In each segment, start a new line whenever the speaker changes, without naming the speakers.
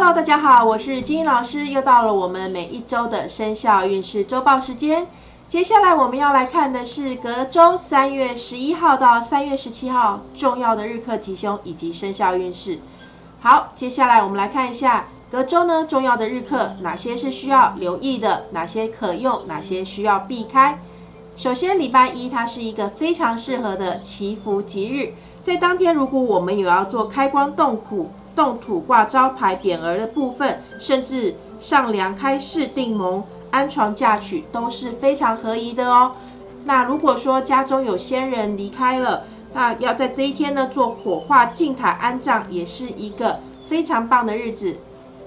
Hello，大家好，我是金英老师，又到了我们每一周的生肖运势周报时间。接下来我们要来看的是隔周三月十一号到三月十七号重要的日课吉凶以及生肖运势。好，接下来我们来看一下隔周呢重要的日课，哪些是需要留意的，哪些可用，哪些需要避开。首先，礼拜一它是一个非常适合的祈福吉日，在当天如果我们有要做开光动土、动土挂招牌、匾额的部分，甚至上梁开市定盟、安床嫁娶都是非常合宜的哦。那如果说家中有先人离开了，那要在这一天呢做火化敬塔安葬，也是一个非常棒的日子。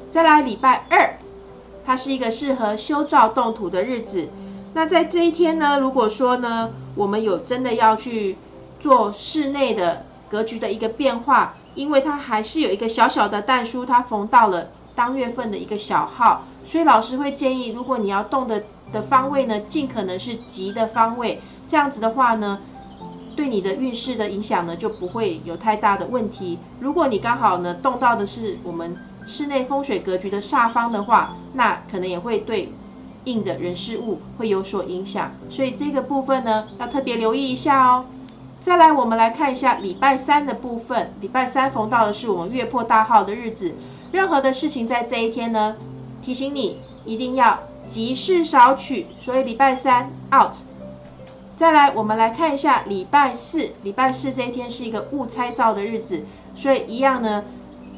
再来礼拜二，它是一个适合修造动土的日子。那在这一天呢，如果说呢，我们有真的要去做室内的格局的一个变化，因为它还是有一个小小的蛋书，它逢到了当月份的一个小号，所以老师会建议，如果你要动的的方位呢，尽可能是吉的方位，这样子的话呢，对你的运势的影响呢就不会有太大的问题。如果你刚好呢动到的是我们室内风水格局的煞方的话，那可能也会对。硬的人事物会有所影响，所以这个部分呢要特别留意一下哦。再来，我们来看一下礼拜三的部分。礼拜三逢到的是我们月破大号的日子，任何的事情在这一天呢，提醒你一定要急事少取，所以礼拜三 out。再来，我们来看一下礼拜四。礼拜四这一天是一个误猜造的日子，所以一样呢，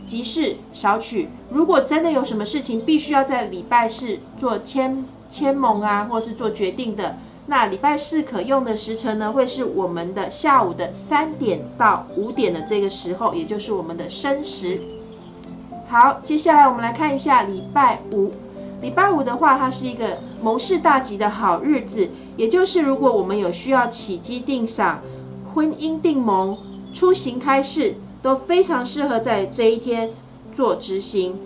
急事少取。如果真的有什么事情必须要在礼拜四做签。签盟啊，或是做决定的，那礼拜四可用的时辰呢，会是我们的下午的三点到五点的这个时候，也就是我们的申时。好，接下来我们来看一下礼拜五。礼拜五的话，它是一个谋事大吉的好日子，也就是如果我们有需要起基定赏、婚姻定盟、出行开市，都非常适合在这一天做执行。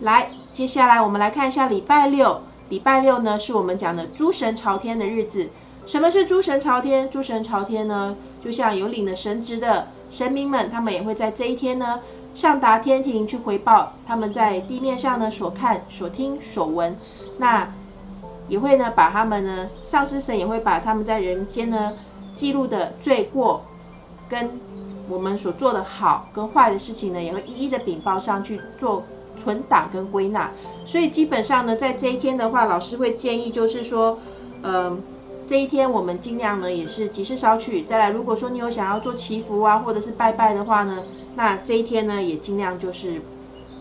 来。接下来我们来看一下礼拜六。礼拜六呢，是我们讲的诸神朝天的日子。什么是诸神朝天？诸神朝天呢，就像有领了神职的神明们，他们也会在这一天呢，上达天庭去回报他们在地面上呢所看、所听、所闻。那也会呢，把他们呢，上司神也会把他们在人间呢记录的罪过，跟我们所做的好跟坏的事情呢，也会一一的禀报上去做。存档跟归纳，所以基本上呢，在这一天的话，老师会建议就是说，嗯，这一天我们尽量呢也是及时烧取。再来，如果说你有想要做祈福啊，或者是拜拜的话呢，那这一天呢也尽量就是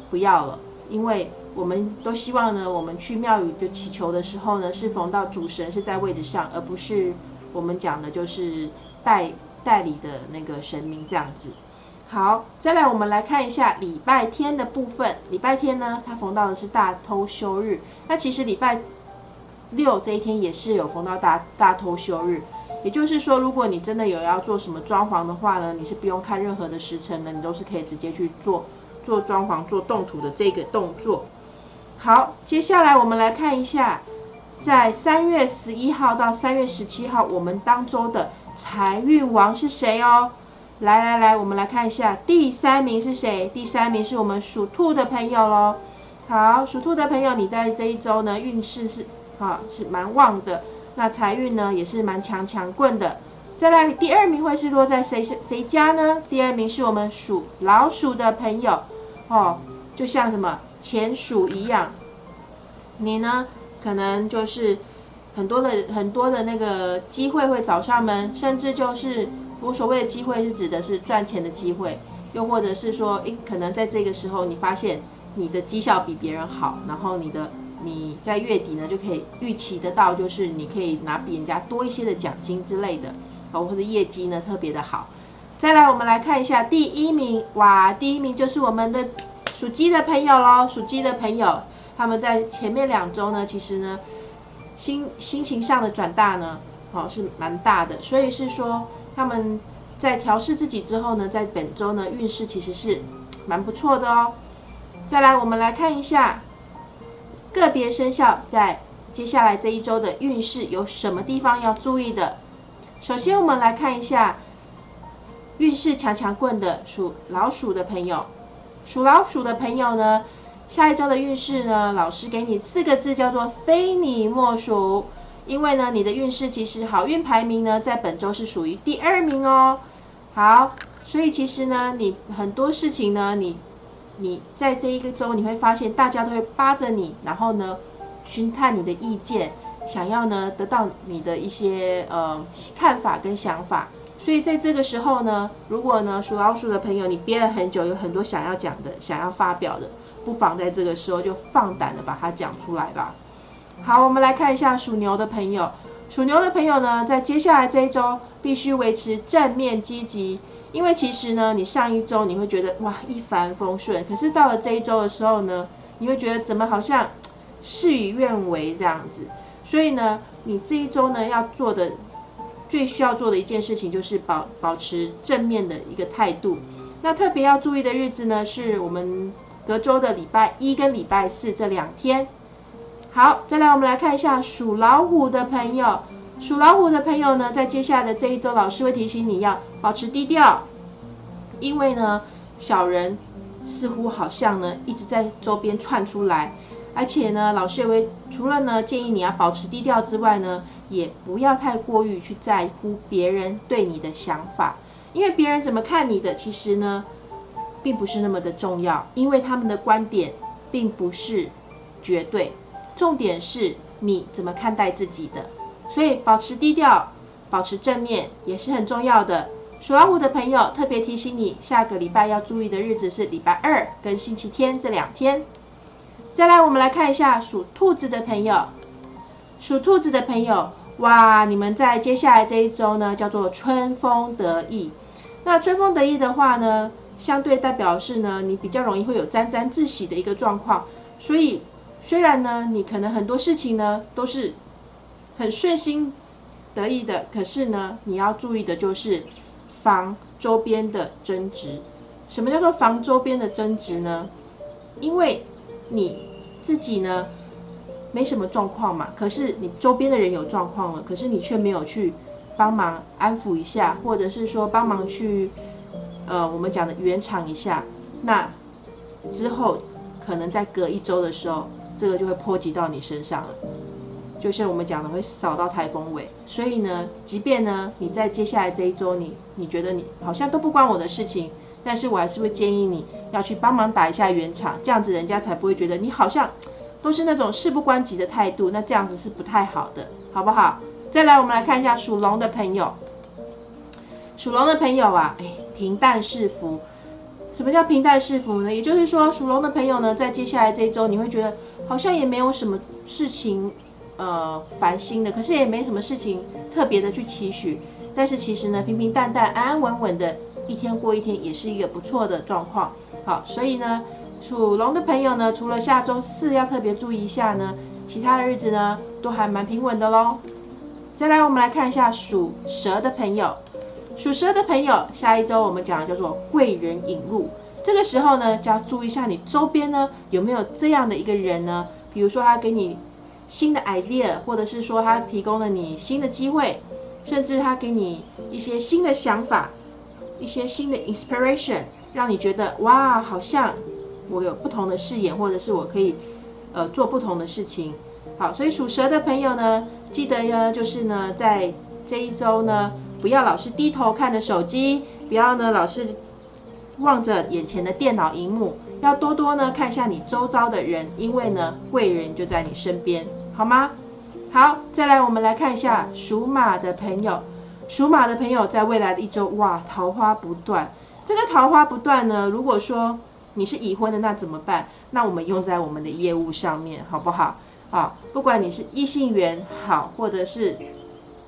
不要了，因为我们都希望呢，我们去庙宇就祈求的时候呢，是逢到主神是在位置上，而不是我们讲的就是代代理的那个神明这样子。好，再来我们来看一下礼拜天的部分。礼拜天呢，它逢到的是大偷休日。那其实礼拜六这一天也是有逢到大大偷休日。也就是说，如果你真的有要做什么装潢的话呢，你是不用看任何的时辰的，你都是可以直接去做做装潢、做动土的这个动作。好，接下来我们来看一下，在三月十一号到三月十七号，我们当周的财运王是谁哦？来来来，我们来看一下第三名是谁？第三名是我们属兔的朋友喽。好，属兔的朋友，你在这一周呢运势是啊是蛮旺的，那财运呢也是蛮强强棍的。再来第二名会是落在谁谁家呢？第二名是我们属老鼠的朋友哦，就像什么钱鼠一样，你呢可能就是很多的很多的那个机会会找上门，甚至就是。我所谓的机会是指的是赚钱的机会，又或者是说，诶，可能在这个时候你发现你的绩效比别人好，然后你的你在月底呢就可以预期得到，就是你可以拿比人家多一些的奖金之类的，哦，或者业绩呢特别的好。再来，我们来看一下第一名，哇，第一名就是我们的属鸡的朋友喽，属鸡的朋友，他们在前面两周呢，其实呢心心情上的转大呢，哦是蛮大的，所以是说。他们在调试自己之后呢，在本周呢运势其实是蛮不错的哦。再来，我们来看一下个别生肖在接下来这一周的运势有什么地方要注意的。首先，我们来看一下运势强强棍的属老鼠的朋友。属老鼠的朋友呢，下一周的运势呢，老师给你四个字，叫做非你莫属。因为呢，你的运势其实好运排名呢，在本周是属于第二名哦。好，所以其实呢，你很多事情呢，你你在这一个周，你会发现大家都会扒着你，然后呢，询探你的意见，想要呢得到你的一些呃看法跟想法。所以在这个时候呢，如果呢属老鼠的朋友，你憋了很久，有很多想要讲的、想要发表的，不妨在这个时候就放胆的把它讲出来吧。好，我们来看一下属牛的朋友。属牛的朋友呢，在接下来这一周必须维持正面积极，因为其实呢，你上一周你会觉得哇一帆风顺，可是到了这一周的时候呢，你会觉得怎么好像事与愿违这样子。所以呢，你这一周呢要做的最需要做的一件事情就是保保持正面的一个态度。那特别要注意的日子呢，是我们隔周的礼拜一跟礼拜四这两天。好，再来我们来看一下属老虎的朋友。属老虎的朋友呢，在接下来的这一周，老师会提醒你要保持低调，因为呢，小人似乎好像呢一直在周边窜出来，而且呢，老师也会除了呢建议你要保持低调之外呢，也不要太过于去在乎别人对你的想法，因为别人怎么看你的，其实呢，并不是那么的重要，因为他们的观点并不是绝对。重点是你怎么看待自己的，所以保持低调，保持正面也是很重要的。属老虎的朋友特别提醒你，下个礼拜要注意的日子是礼拜二跟星期天这两天。再来，我们来看一下属兔子的朋友。属兔子的朋友，哇，你们在接下来这一周呢，叫做春风得意。那春风得意的话呢，相对代表是呢，你比较容易会有沾沾自喜的一个状况，所以。虽然呢，你可能很多事情呢都是很顺心得意的，可是呢，你要注意的就是防周边的争执。什么叫做防周边的争执呢？因为你自己呢没什么状况嘛，可是你周边的人有状况了，可是你却没有去帮忙安抚一下，或者是说帮忙去呃我们讲的圆场一下，那之后可能在隔一周的时候。这个就会波及到你身上了，就像我们讲的，会扫到台风尾。所以呢，即便呢你在接下来这一周，你你觉得你好像都不关我的事情，但是我还是会建议你要去帮忙打一下圆场，这样子人家才不会觉得你好像都是那种事不关己的态度，那这样子是不太好的，好不好？再来，我们来看一下属龙的朋友，属龙的朋友啊，哎，平淡是福。什么叫平淡是福呢？也就是说，属龙的朋友呢，在接下来这一周，你会觉得好像也没有什么事情，呃，烦心的，可是也没什么事情特别的去期许。但是其实呢，平平淡淡、安安稳稳的一天过一天，也是一个不错的状况。好，所以呢，属龙的朋友呢，除了下周四要特别注意一下呢，其他的日子呢，都还蛮平稳的喽。再来，我们来看一下属蛇的朋友。属蛇的朋友，下一周我们讲的叫做贵人引入。这个时候呢，就要注意一下你周边呢有没有这样的一个人呢？比如说他给你新的 idea，或者是说他提供了你新的机会，甚至他给你一些新的想法，一些新的 inspiration，让你觉得哇，好像我有不同的视野，或者是我可以呃做不同的事情。好，所以属蛇的朋友呢，记得呢就是呢在这一周呢。不要老是低头看着手机，不要呢老是望着眼前的电脑荧幕，要多多呢看一下你周遭的人，因为呢贵人就在你身边，好吗？好，再来我们来看一下属马的朋友，属马的朋友在未来的一周，哇，桃花不断。这个桃花不断呢，如果说你是已婚的，那怎么办？那我们用在我们的业务上面，好不好？啊，不管你是异性缘好，或者是。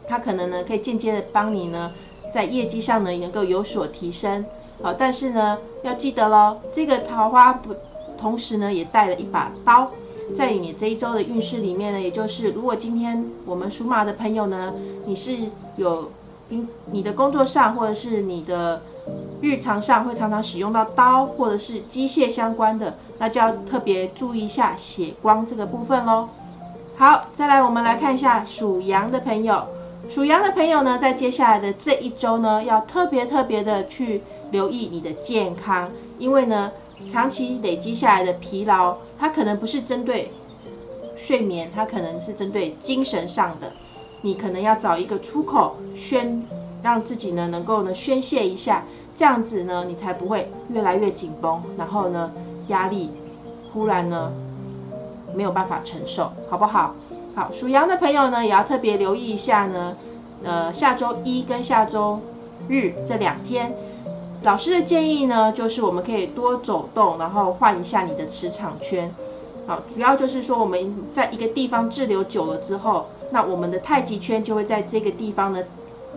他可能呢，可以间接的帮你呢，在业绩上呢，能够有所提升。好，但是呢，要记得喽，这个桃花不，同时呢，也带了一把刀，在你这一周的运势里面呢，也就是如果今天我们属马的朋友呢，你是有，你你的工作上或者是你的日常上会常常使用到刀或者是机械相关的，那就要特别注意一下血光这个部分喽。好，再来我们来看一下属羊的朋友。属羊的朋友呢，在接下来的这一周呢，要特别特别的去留意你的健康，因为呢，长期累积下来的疲劳，它可能不是针对睡眠，它可能是针对精神上的。你可能要找一个出口宣，让自己呢能够呢宣泄一下，这样子呢你才不会越来越紧绷，然后呢压力忽然呢没有办法承受，好不好？好，属羊的朋友呢也要特别留意一下呢，呃下周一跟下周日这两天。老师的建议呢，就是我们可以多走动，然后换一下你的磁场圈。好，主要就是说我们在一个地方滞留久了之后，那我们的太极圈就会在这个地方呢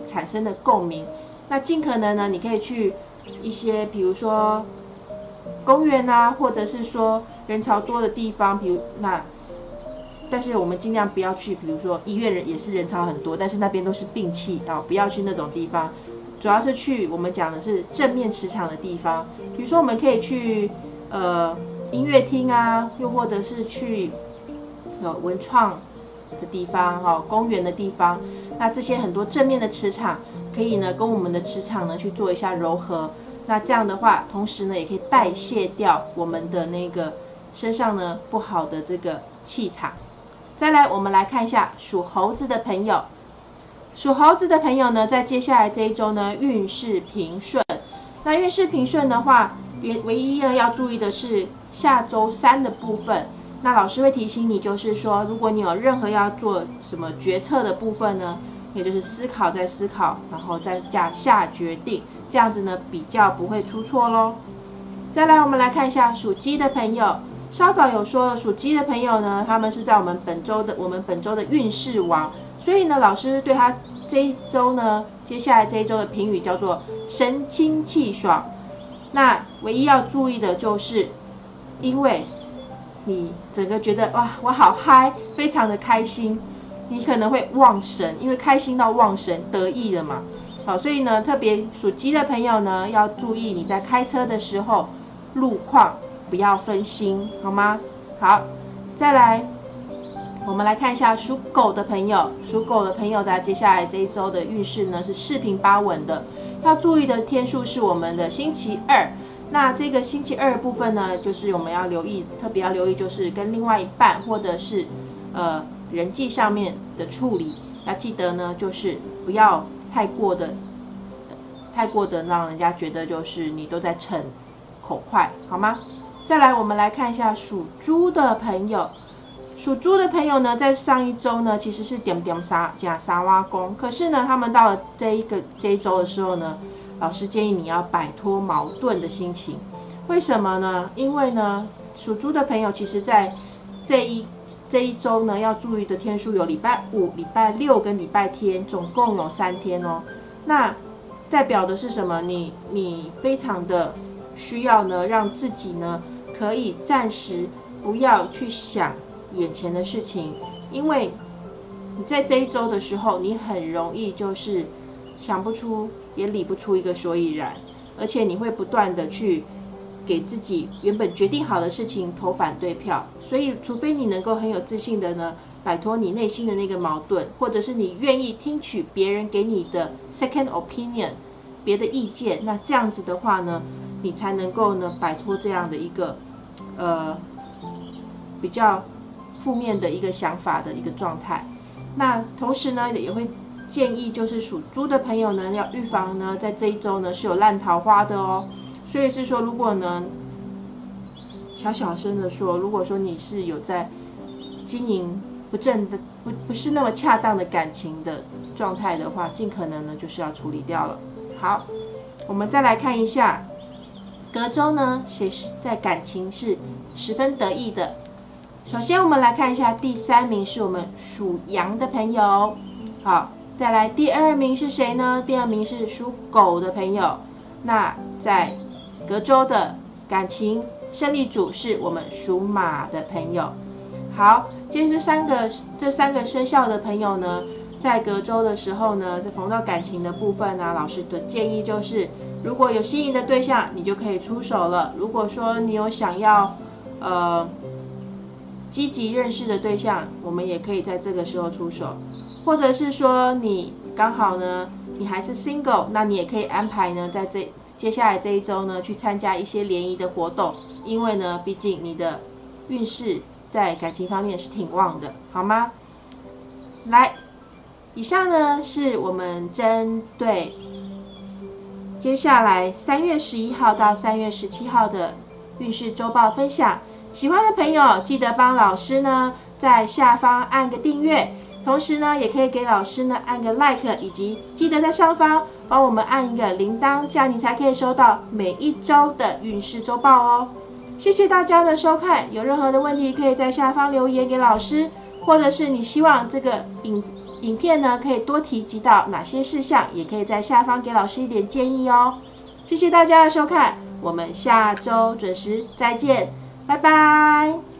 产生的共鸣。那尽可能呢，你可以去一些，比如说公园啊，或者是说人潮多的地方，比如那，但是我们尽量不要去，比如说医院人也是人潮很多，但是那边都是病气啊，不要去那种地方。主要是去我们讲的是正面磁场的地方，比如说我们可以去呃音乐厅啊，又或者是去有文创的地方哈，公园的地方。那这些很多正面的磁场，可以呢跟我们的磁场呢去做一下柔和。那这样的话，同时呢也可以代谢掉我们的那个身上呢不好的这个气场。再来，我们来看一下属猴子的朋友。属猴子的朋友呢，在接下来这一周呢，运势平顺。那运势平顺的话，唯唯一呢要注意的是下周三的部分。那老师会提醒你，就是说，如果你有任何要做什么决策的部分呢，也就是思考再思考，然后再下下决定，这样子呢比较不会出错喽。再来，我们来看一下属鸡的朋友。稍早有说，属鸡的朋友呢，他们是在我们本周的我们本周的运势王，所以呢，老师对他。这一周呢，接下来这一周的评语叫做神清气爽。那唯一要注意的就是，因为你整个觉得哇，我好嗨，非常的开心，你可能会忘神，因为开心到忘神，得意了嘛。好，所以呢，特别属鸡的朋友呢，要注意你在开车的时候路况不要分心，好吗？好，再来。我们来看一下属狗的朋友，属狗的朋友在接下来这一周的运势呢是四平八稳的。要注意的天数是我们的星期二。那这个星期二部分呢，就是我们要留意，特别要留意就是跟另外一半或者是呃人际上面的处理。要记得呢，就是不要太过的太过的让人家觉得就是你都在逞口快，好吗？再来，我们来看一下属猪的朋友。属猪的朋友呢，在上一周呢，其实是点点沙加沙挖工，可是呢，他们到了这一个这一周的时候呢，老师建议你要摆脱矛盾的心情。为什么呢？因为呢，属猪的朋友其实在这一这一周呢，要注意的天数有礼拜五、礼拜六跟礼拜天，总共有三天哦。那代表的是什么？你你非常的需要呢，让自己呢，可以暂时不要去想。眼前的事情，因为你在这一周的时候，你很容易就是想不出，也理不出一个所以然，而且你会不断的去给自己原本决定好的事情投反对票。所以，除非你能够很有自信的呢，摆脱你内心的那个矛盾，或者是你愿意听取别人给你的 second opinion，别的意见，那这样子的话呢，你才能够呢摆脱这样的一个呃比较。负面的一个想法的一个状态，那同时呢也会建议就是属猪的朋友呢要预防呢在这一周呢是有烂桃花的哦，所以是说如果呢小小声的说，如果说你是有在经营不正的不不是那么恰当的感情的状态的话，尽可能呢就是要处理掉了。好，我们再来看一下隔周呢谁是在感情是十分得意的。首先，我们来看一下第三名是我们属羊的朋友。好，再来第二名是谁呢？第二名是属狗的朋友。那在隔周的感情胜利组是我们属马的朋友。好，今天这三个这三个生肖的朋友呢，在隔周的时候呢，在逢到感情的部分呢，老师的建议就是，如果有心仪的对象，你就可以出手了。如果说你有想要，呃。积极认识的对象，我们也可以在这个时候出手，或者是说你刚好呢，你还是 single，那你也可以安排呢，在这接下来这一周呢，去参加一些联谊的活动，因为呢，毕竟你的运势在感情方面是挺旺的，好吗？来，以上呢是我们针对接下来三月十一号到三月十七号的运势周报分享。喜欢的朋友记得帮老师呢在下方按个订阅，同时呢也可以给老师呢按个 like，以及记得在上方帮我们按一个铃铛，这样你才可以收到每一周的运势周报哦。谢谢大家的收看，有任何的问题可以在下方留言给老师，或者是你希望这个影影片呢可以多提及到哪些事项，也可以在下方给老师一点建议哦。谢谢大家的收看，我们下周准时再见。拜拜。